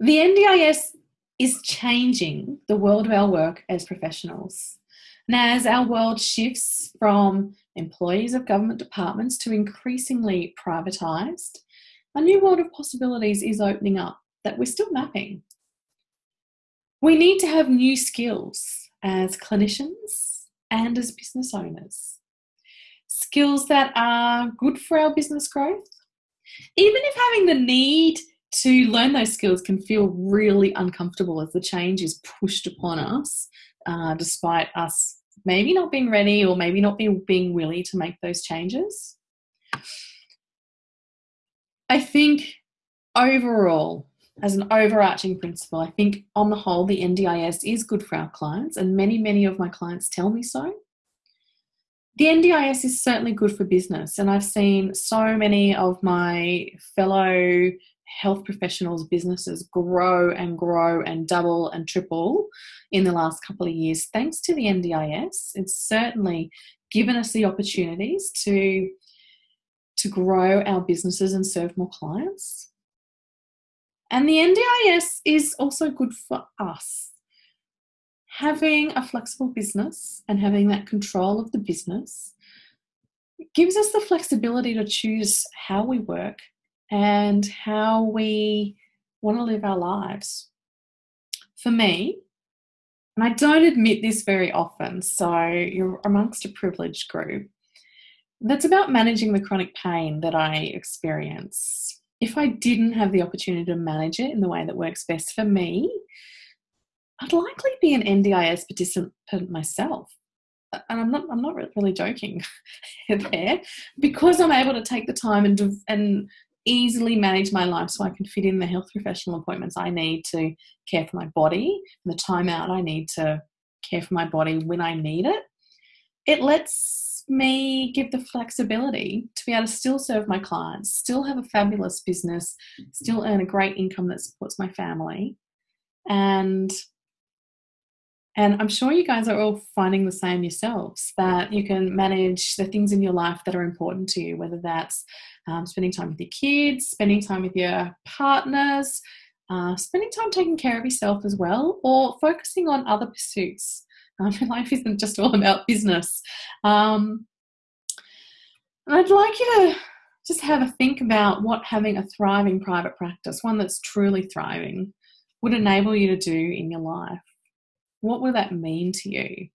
The NDIS is changing the world of our work as professionals. And as our world shifts from employees of government departments to increasingly privatised, a new world of possibilities is opening up that we're still mapping. We need to have new skills as clinicians and as business owners. Skills that are good for our business growth. Even if having the need to learn those skills can feel really uncomfortable as the change is pushed upon us, uh, despite us maybe not being ready or maybe not being, being willing to make those changes. I think overall, as an overarching principle, I think on the whole, the NDIS is good for our clients, and many, many of my clients tell me so. The NDIS is certainly good for business, and I've seen so many of my fellow health professionals' businesses grow and grow and double and triple in the last couple of years thanks to the NDIS. It's certainly given us the opportunities to to grow our businesses and serve more clients. And the NDIS is also good for us. Having a flexible business and having that control of the business gives us the flexibility to choose how we work and how we want to live our lives. For me, and I don't admit this very often, so you're amongst a privileged group, that's about managing the chronic pain that I experience. If I didn't have the opportunity to manage it in the way that works best for me, I'd likely be an NDIS participant myself. And I'm not, I'm not really joking there because I'm able to take the time and, and easily manage my life so I can fit in the health professional appointments I need to care for my body, and the time out I need to care for my body when I need it. It lets me give the flexibility to be able to still serve my clients, still have a fabulous business, still earn a great income that supports my family. And and I'm sure you guys are all finding the same yourselves that you can manage the things in your life that are important to you, whether that's um, spending time with your kids, spending time with your partners, uh, spending time taking care of yourself as well, or focusing on other pursuits um, life isn't just all about business. Um, I'd like you to just have a think about what having a thriving private practice, one that's truly thriving, would enable you to do in your life. What will that mean to you?